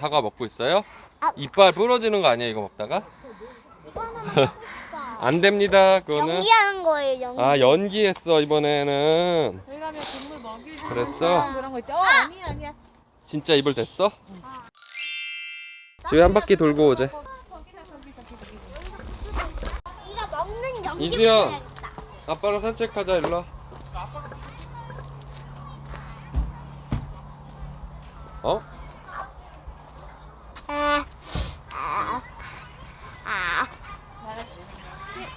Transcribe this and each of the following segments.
사과 먹고 있어요? 아. 이빨 부러지는 거 아니야 이거 먹다가? 안 됩니다 그거는 연기하는 거예요 연기 아 연기했어 이번에는 동물 그랬어? 그런 거 있죠? 어, 아니야 아니야. 진짜 입을 댔어? 지금 한 바퀴 돌고 오재 이수연 아빠랑 산책하자 일로 와 어?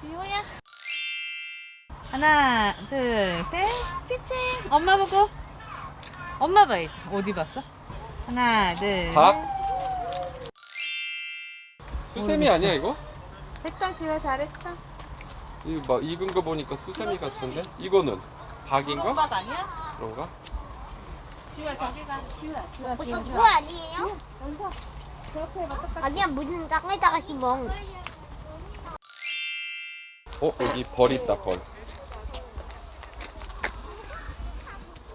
지호야. 하나, 둘, 셋. 치칭. 엄마 보고. 엄마 봐야지. 어디 봤어? 하나, 둘. 박? 수세미 아니야 이거? 됐다 지호 잘했어. 이거 막 익은 거 보니까 수세미 같은데? 이거는 박인가? 엄마 아니야? 그런가? 지호야 저기 가. 지호야 지호야 이거 그거 아니에요? 아니야 무슨 땅에다가 심어? 어 여기 벌 있다 벌.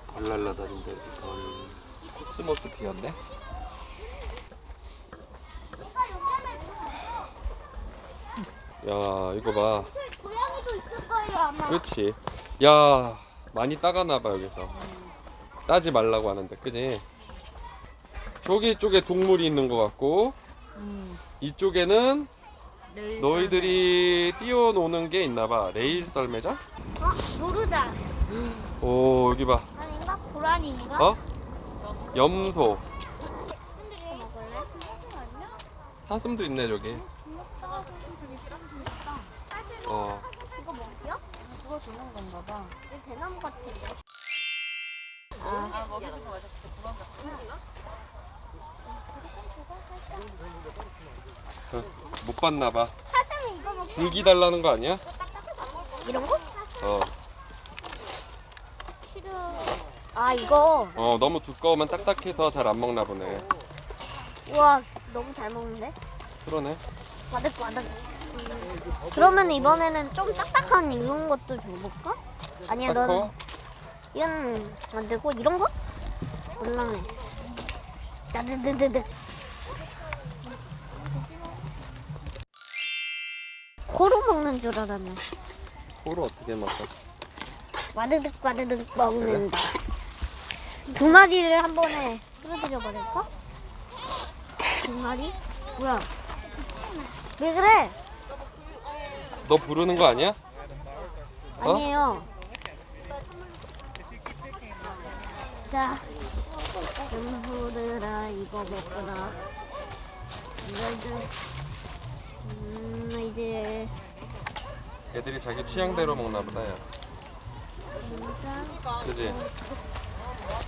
벌 날라다닌다 여기 벌. 코스모스 피었네. 야 이거 봐. 고양이도 있을 거예요 아마. 그렇지. 야 많이 따가나 봐 여기서. 따지 말라고 하는데 그지 저기 쪽에 동물이 있는 것 같고 음. 이쪽에는 네, 너희들이 뛰어노는 게 있나 봐 레일 썰매장? 어? 모르다 오 여기 봐 아닌가? 고라니인가? 어? 염소 먹을래? 사슴도 있네 저기 어 이거 먹여? 그거 주는 건가 봐. 이거 대나무 같은데 아, 먹이는 거 맞아. 봐 사슴이 이거 먹어 줄기 달라는 거 아니야? 이런 거? 어, 아 이거 어 너무 두꺼우면 딱딱해서 잘 안 먹나 보네 우와 너무 잘 먹는데? 그러네 바득바득 음, 그러면 이번에는 좀 딱딱한 이런 것도 줘볼까? 아니야 딱 커? 이건 안 되고 이런 거? 몰라네 따드드드드 코로 먹는 줄 알았네 코를 어떻게 먹어? 와드득 와드득 먹는다 두 마리를 한 번에 끌어들여 버릴까? 두 마리? 뭐야 왜 그래? 너 부르는 거 아니야? 어? 아니에요. 자, 연부들아 이거 먹거라. 음, 이제 애들이 자기 취향대로 먹나 보다 야 진짜 그지?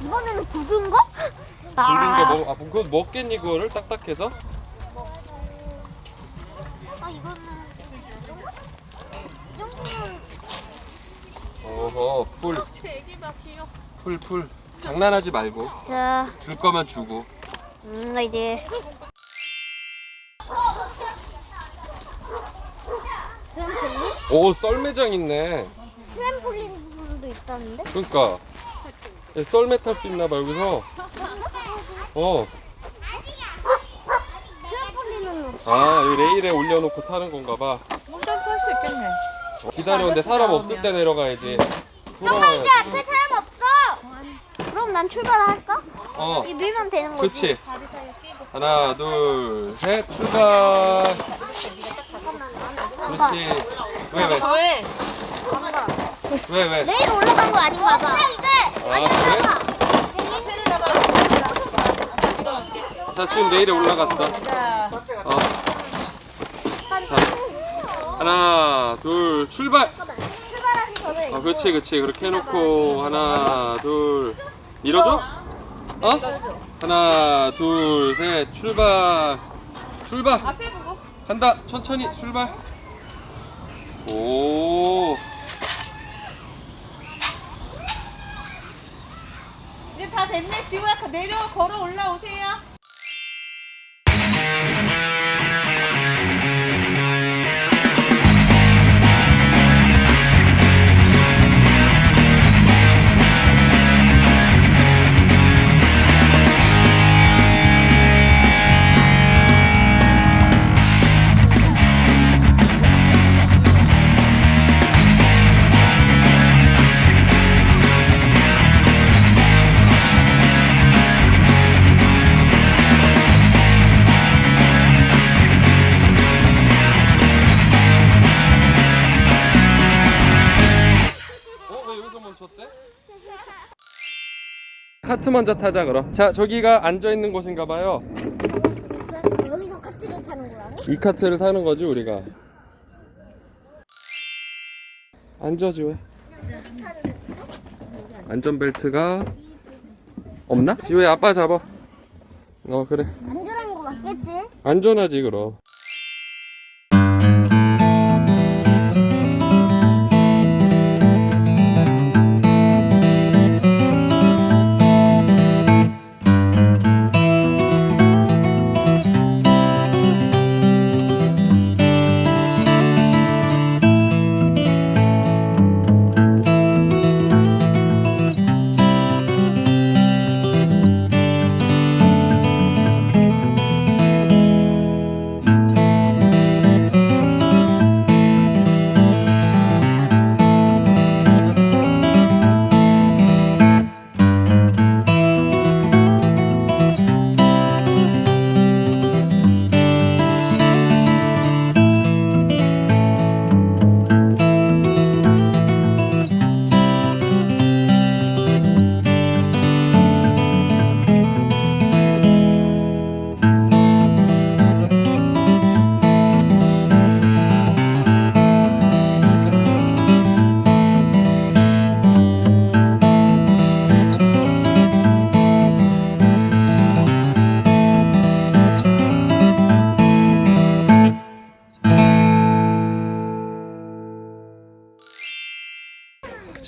이번에는 굵은 거? 굵은 거 먹, 아 그거 먹겠니 그거를 딱딱해서? 아 이거는 이 정도? 이 정도면 어허 풀 귀여워. 풀, 풀. 장난하지 말고 자, 줄 거면 주고 음, 이제 트램폴린? 오 썰매장 있네 트램폴린도 있다는데? 그러니까 얘 썰매 탈 수 있나 봐 여기서 어. 트램폴린은 아 여기 레일에 올려놓고 타는 건가 봐 완전 탈 수 있겠네. 기다려 근데 사람 없을 때 내려가야지 돌아와야지 앞에 사람 없어. 그럼 난 출발할까? 어 이 밀면 되는 거지. 그치. 하나 둘 셋 출발 잠깐만. 안 가. 그렇지 왜 왜 왜? 안 가. 왜 왜? 내일 올라간 거 아닌가 봐. 이제. 아 그래? 자 지금 레일에 올라갔어 자, 어. 자 하나 둘 출발. 아 그렇지 그렇지 그렇게 해놓고 하나 둘 밀어줘? 어? 하나 둘 셋 출발 출발 앞에 보고. 간다 천천히 출발 오 이제 다 됐네. 지호야 내려 걸어 올라오세요. 카트 먼저 타자 그럼. 자 저기가 앉아있는 곳인가 봐요. 여기서 카트를 타는 거야? 이 카트를 타는 거지 우리가. 앉아지 왜 안전벨트가 없나? 지우야 아빠 잡아. 어 그래. 안전한 거 맞겠지? 안전하지 그럼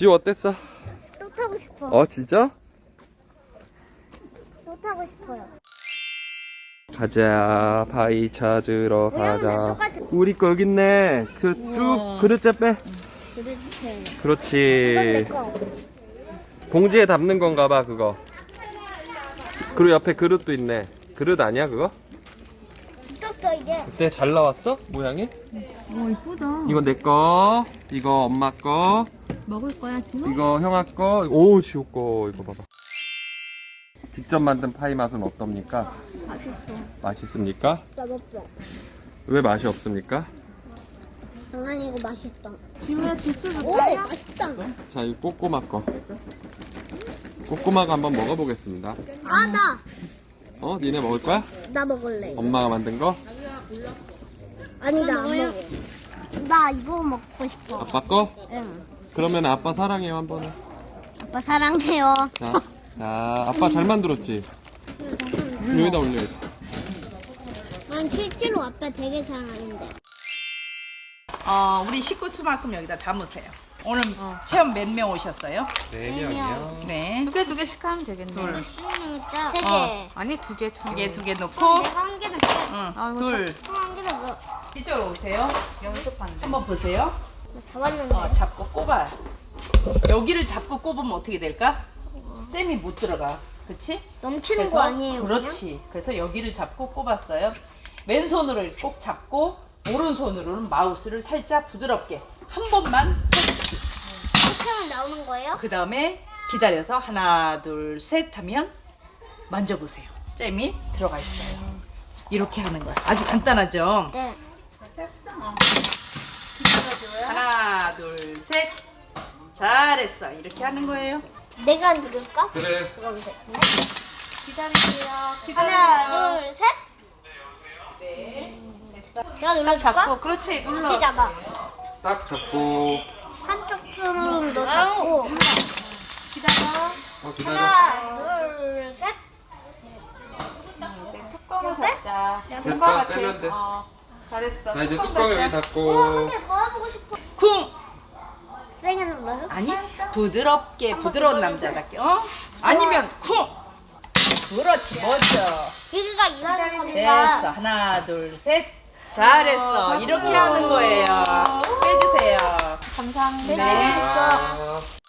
지우 어땠어? 또 타고 싶어. 어 진짜? 또 타고 싶어요. 가자 파이 찾으러 가자. 우리 거 여기 있네 저 쭉 그릇째 빼 그렇지. 봉지에 담는 건가 봐 그거 그리고 옆에 그릇도 있네 그릇 아니야 그거? 떴어 이제. 그때 잘 나왔어? 모양이? 오 이쁘다. 이거 내 거, 이거 엄마 거, 먹을 거야 지금? 이거 형아 거, 오 지호 거 이거 봐봐. 직접 만든 파이 맛은 어떻습니까? 맛있어. 맛있습니까? 나 먹어. 왜 맛이 없습니까? 장난이 이거 맛있다. 지우야 주스 오 맛있다. 자, 이 꼬꼬마 거. 꼬꼬마가 한번 먹어보겠습니다. 아 나. 어, 니네 먹을 거야? 나 먹을래. 엄마가 만든 거? 아니 나 안 먹어. 나 이거 먹고 싶어. 아빠 거? 응. 그러면 아빠 사랑해요 한 번에. 아빠 사랑해요. 자, 자, 아빠 잘 만들었지? 여기다 올려야지. 난 실제로 아빠 되게 사랑하는데. 어, 우리 식구 수만큼 여기다 담으세요. 오늘 체험 몇 명 오셨어요? 네 명이요. 네. 두 개 두 개씩 하면 되겠네. 둘. 세 개. 어. 아니 두 개, 두두 개. 개, 두개 놓고, 내가 한 개는 줘. 응, 아이고, 둘. 한 개는 뭐 이쪽으로 오세요. 연습한대. 한번 보세요. 잡았는데. 어, 잡고 꼽아요. 여기를 잡고 꼽으면 어떻게 될까? 잼이 못 들어가. 그치? 넘치는 거 아니에요? 그렇지. 그래서 여기를 잡고 꼽았어요. 왼손으로 꼭 잡고, 오른손으로는 마우스를 살짝 부드럽게 한 번만. 이렇게 하면 나오는 거예요? 그 다음에 기다려서 하나 둘 셋 하면 만져보세요. 잼이 들어가 있어요. 이렇게 하는 거야. 아주 간단하죠. 네. 하나 둘 셋. 잘했어. 이렇게 하는 거예요. 내가 누를까? 그래. 돼. 기다릴게요. 하나, 둘, 셋. 네. 내가 눌러줄까? 잡고 그렇지 눌러. 잡아. 딱 잡고. 한쪽 손으로 너 잡고. 기다려. 어, 기다려. 하나, 둘, 셋. 뚜껑을 닫자. 됐다, 빼면 돼. 어, 잘했어. 자, 이제 뚜껑 뚜껑 여기. 어, 닫고. 뭐 해보고 싶어? 쿵. 아니 부드럽게 부드러운 남자답게. 어? 아니면 쿵. 그렇지 멋져. 여기가 일하는 됐어. 겁니다. 하나, 둘, 셋. 잘했어. 이렇게 하는 거예요. 빼주세요. 감사합니다. 네.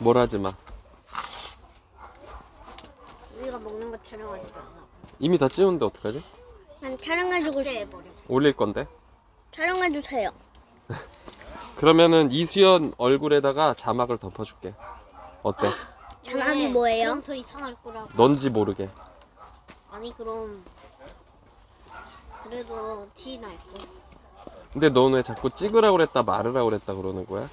뭘 하지 마. 우리가 먹는 거 촬영하지 마. 이미 다 찍었는데 어떡하지? 난 촬영해주고 해버려. 올릴 건데. 촬영해주세요. 그러면은 이수연 얼굴에다가 자막을 덮어줄게. 어때? 자막이 뭐예요? 더 이상할 거라고. 넌지 모르게. 아니 그럼 그래도 티 날 거. 근데 넌 왜 자꾸 찍으라고 그랬다 말으라고 그랬다 그러는 거야?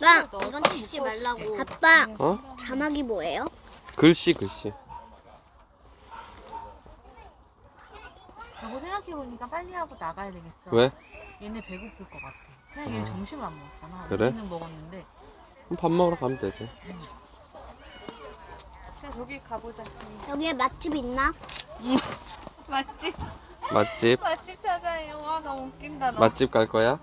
아빠 이건 찍지 말라고. 아빠 어? 자막이 뭐예요? 글씨 글씨. 여보 생각해보니까 빨리 하고 나가야 되겠어. 왜? 얘네 배고플 것 같아. 그냥 얘 아. 점심을 안 먹잖아. 그래? 우리는 먹었는데. 그럼 밥 먹으러 가면 되지. 그냥 저기 가보자. 여기에 맛집 있나? 맛집. 맛집 맛집 찾아요. 와, 너무 웃긴다. 너. 맛집 갈 거야?